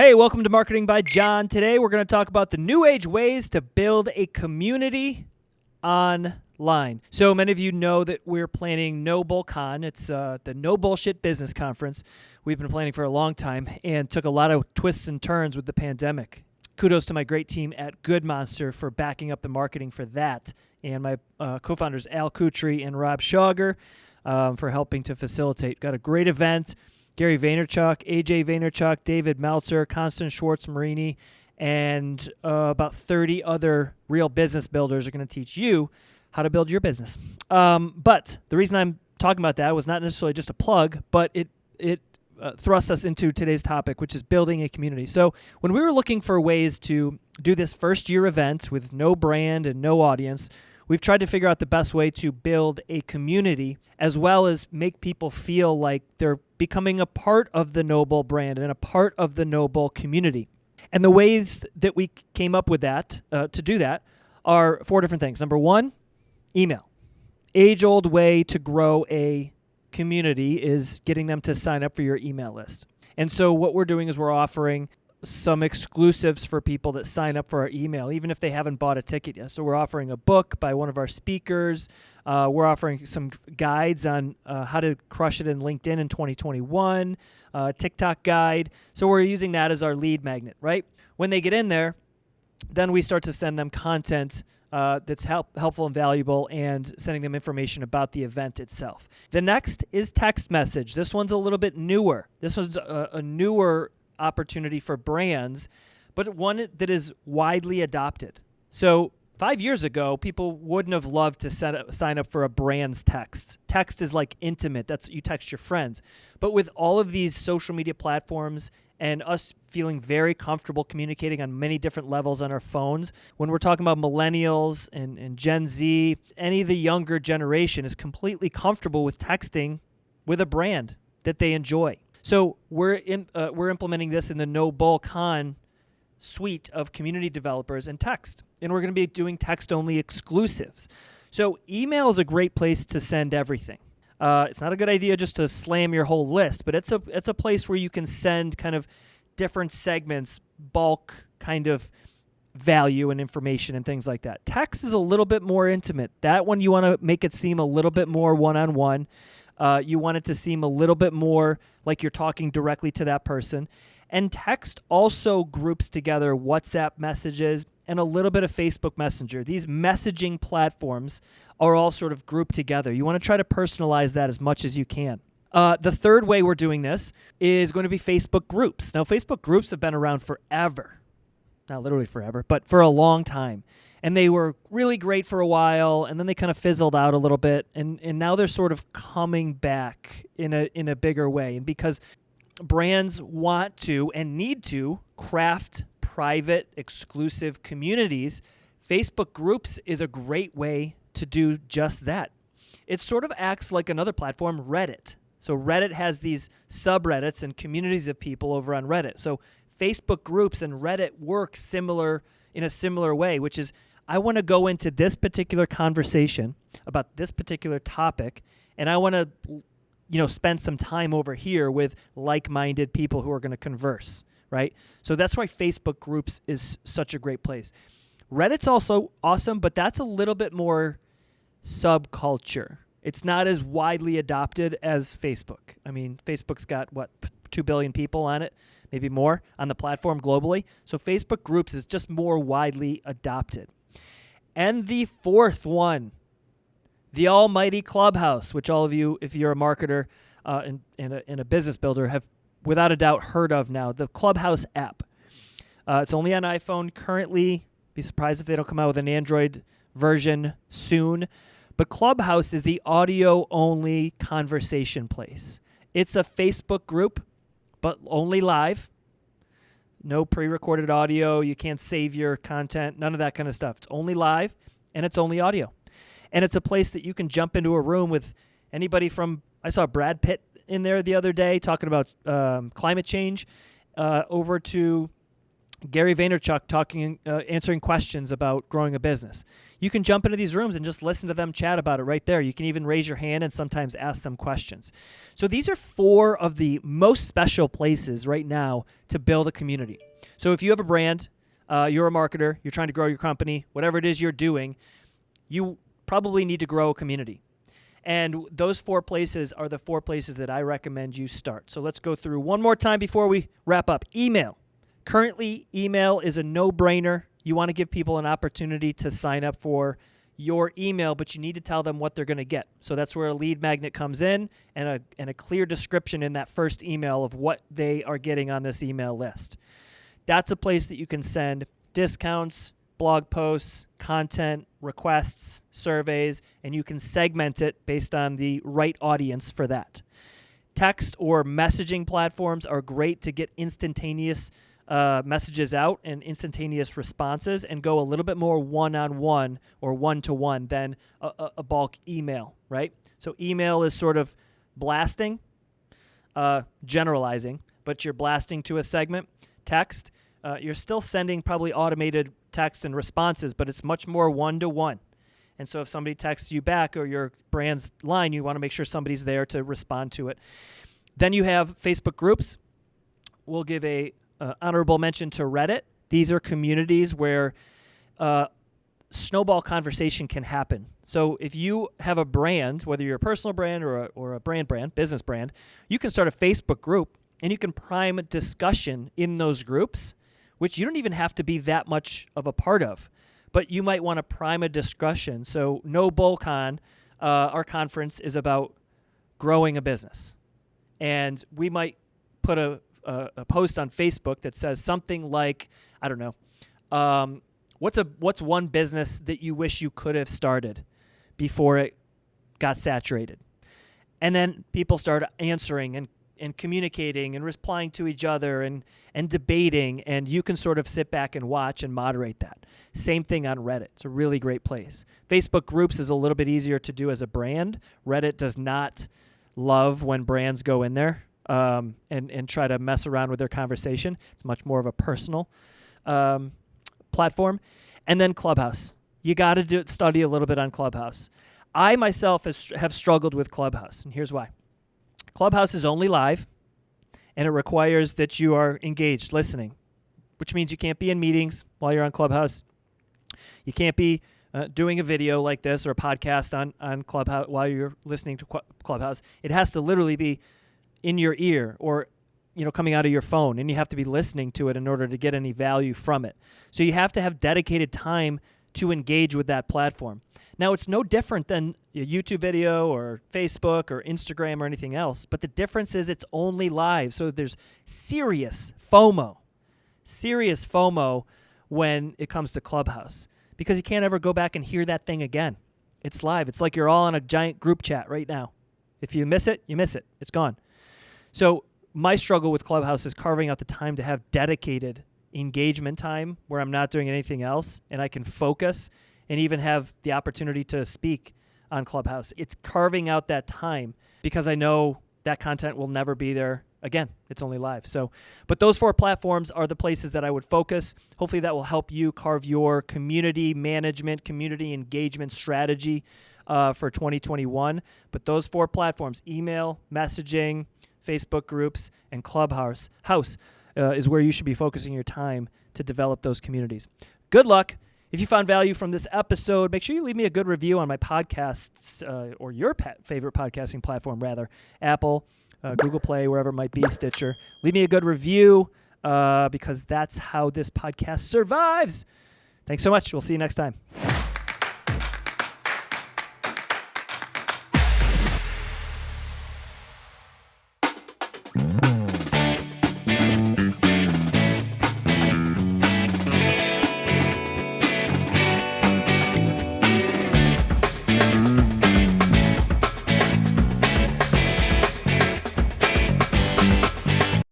Hey, welcome to Marketing by John. Today we're going to talk about the new age ways to build a community online. So many of you know that we're planning No Bull Con. It's uh, the No Bullshit Business Conference. We've been planning for a long time and took a lot of twists and turns with the pandemic. Kudos to my great team at Good Monster for backing up the marketing for that, and my uh, co-founders Al Kutri and Rob Schauger um, for helping to facilitate. Got a great event. Gary Vaynerchuk, AJ Vaynerchuk, David Meltzer, Constance Schwartz Morini, and uh, about 30 other real business builders are going to teach you how to build your business. Um, but the reason I'm talking about that was not necessarily just a plug, but it it uh, thrusts us into today's topic, which is building a community. So when we were looking for ways to do this first year event with no brand and no audience, we've tried to figure out the best way to build a community as well as make people feel like they're becoming a part of the No Bull brand and a part of the No Bull community. And the ways that we came up with that uh, to do that are four different things. Number one, email. Age old way to grow a community is getting them to sign up for your email list. And so what we're doing is we're offering some exclusives for people that sign up for our email, even if they haven't bought a ticket yet. So we're offering a book by one of our speakers. Uh, we're offering some guides on uh, how to crush it in LinkedIn in 2021, uh, TikTok guide. So we're using that as our lead magnet, right? When they get in there, then we start to send them content uh, that's help, helpful and valuable and sending them information about the event itself. The next is text message. This one's a little bit newer. This one's a, a newer opportunity for brands, but one that is widely adopted. So five years ago, people wouldn't have loved to up, sign up for a brand's text. Text is like intimate. That's you text your friends. But with all of these social media platforms and us feeling very comfortable communicating on many different levels on our phones, when we're talking about millennials and, and Gen Z, any of the younger generation is completely comfortable with texting with a brand that they enjoy. So we're in, uh, we're implementing this in the No Bull Con suite of community developers and text, and we're going to be doing text only exclusives. So email is a great place to send everything. Uh, it's not a good idea just to slam your whole list, but it's a it's a place where you can send kind of different segments, bulk kind of value and information and things like that. Text is a little bit more intimate. That one you want to make it seem a little bit more one on one. Uh, you want it to seem a little bit more like you're talking directly to that person. And text also groups together WhatsApp messages and a little bit of Facebook Messenger. These messaging platforms are all sort of grouped together. You want to try to personalize that as much as you can. Uh, the third way we're doing this is going to be Facebook groups. Now, Facebook groups have been around forever. Not literally forever, but for a long time. And they were really great for a while and then they kind of fizzled out a little bit and and now they're sort of coming back in a in a bigger way. And because brands want to and need to craft private exclusive communities Facebook groups is a great way to do just that. It sort of acts like another platform Reddit. So Reddit has these subreddits and communities of people over on Reddit. So Facebook groups and Reddit work similar in a similar way which is I want to go into this particular conversation about this particular topic, and I want to, you know, spend some time over here with like-minded people who are going to converse, right? So that's why Facebook groups is such a great place. Reddit's also awesome, but that's a little bit more subculture. It's not as widely adopted as Facebook. I mean, Facebook's got what 2 billion people on it, maybe more on the platform globally. So Facebook groups is just more widely adopted. And the fourth one, the almighty Clubhouse, which all of you, if you're a marketer uh, and, and, a, and a business builder, have without a doubt heard of now. The Clubhouse app. Uh, it's only on iPhone currently. Be surprised if they don't come out with an Android version soon. But Clubhouse is the audio only conversation place. It's a Facebook group, but only live no pre-recorded audio. You can't save your content. None of that kind of stuff. It's only live and it's only audio. And it's a place that you can jump into a room with anybody from. I saw Brad Pitt in there the other day talking about um, climate change. Uh, over to Gary Vaynerchuk talking, uh, answering questions about growing a business. You can jump into these rooms and just listen to them chat about it right there. You can even raise your hand and sometimes ask them questions. So these are four of the most special places right now to build a community. So if you have a brand, uh, you're a marketer, you're trying to grow your company, whatever it is you're doing, you probably need to grow a community. And those four places are the four places that I recommend you start. So let's go through one more time before we wrap up. Email. Currently, email is a no brainer. You want to give people an opportunity to sign up for your email, but you need to tell them what they're going to get. So that's where a lead magnet comes in and a, and a clear description in that first email of what they are getting on this email list. That's a place that you can send discounts, blog posts, content, requests, surveys, and you can segment it based on the right audience for that. Text or messaging platforms are great to get instantaneous uh, messages out and instantaneous responses and go a little bit more one on one or one to one than a, a, bulk email, right? So, email is sort of blasting, uh, generalizing, but you're blasting to a segment. Text, uh, you're still sending probably automated text and responses, but it's much more one to one. And so, if somebody texts you back or your brand's line, you want to make sure somebody's there to respond to it. Then you have Facebook groups. We'll give a uh, honorable mention to Reddit. These are communities where uh, snowball conversation can happen. So if you have a brand, whether you're a personal brand or a, or a brand brand, business brand, you can start a Facebook group and you can prime discussion in those groups, which you don't even have to be that much of a part of. But you might want to prime a discussion. So No BullCon, uh, our conference is about growing a business. And we might put a a, a, post on Facebook that says something like, I don't know, um, what's a what's one business that you wish you could have started before it got saturated, and then people start answering and and communicating and replying to each other and and debating and you can sort of sit back and watch and moderate that. Same thing on reddit. It's a really great place. Facebook groups is a little bit easier to do as a brand. Reddit does not love when brands go in there um, and and try to mess around with their conversation. It's much more of a personal um, platform, and then Clubhouse. You got to study a little bit on Clubhouse. I myself has, have struggled with Clubhouse, and here's why. Clubhouse is only live, and it requires that you are engaged, listening, which means you can't be in meetings while you're on Clubhouse. You can't be uh, doing a video like this or a podcast on on Clubhouse while you're listening to Clubhouse. It has to literally be in your ear or you know coming out of your phone and you have to be listening to it in order to get any value from it. So you have to have dedicated time to engage with that platform. Now it's no different than a youtube video or facebook or instagram or anything else but the difference is it's only live. So there's serious fomo serious fomo when it comes to clubhouse because you can't ever go back and hear that thing again. It's live. It's like you're all on a giant group chat right now. If you miss it you miss it. It's gone so my struggle with Clubhouse is carving out the time to have dedicated engagement time where I'm not doing anything else and I can focus and even have the opportunity to speak on Clubhouse. It's carving out that time because I know that content will never be there again. It's only live. So, but those four platforms are the places that I would focus. Hopefully that will help you carve your community management, community engagement strategy uh, for 2021. But those four platforms, email, messaging, Facebook groups, and Clubhouse house uh, is where you should be focusing your time to develop those communities. Good luck. If you found value from this episode, make sure you leave me a good review on my podcasts uh, or your favorite podcasting platform, rather Apple, uh, Google Play, wherever it might be, Stitcher. Leave me a good review uh, because that's how this podcast survives. Thanks so much. We'll see you next time.